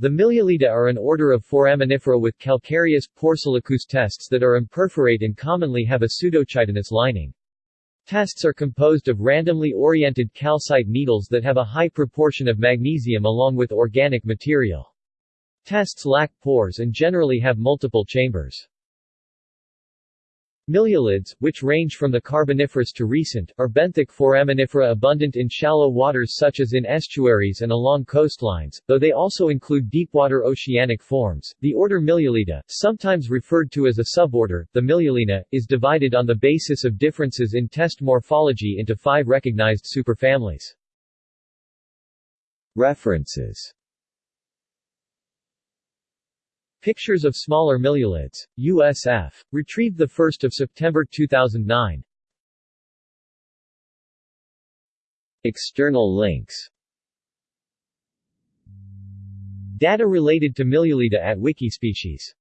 The Miliolida are an order of foraminifera with calcareous, porcelaneous tests that are imperforate and commonly have a pseudochitinous lining. Tests are composed of randomly oriented calcite needles that have a high proportion of magnesium along with organic material. Tests lack pores and generally have multiple chambers. Miliolids, which range from the Carboniferous to recent, are benthic foraminifera abundant in shallow waters such as in estuaries and along coastlines, though they also include deepwater oceanic forms. The order Miliolida, sometimes referred to as a suborder, the Miliolina, is divided on the basis of differences in test morphology into five recognized superfamilies. References Pictures of smaller miliolids. USF. Retrieved 1 September 2009. External links Data related to Miliolida at Wikispecies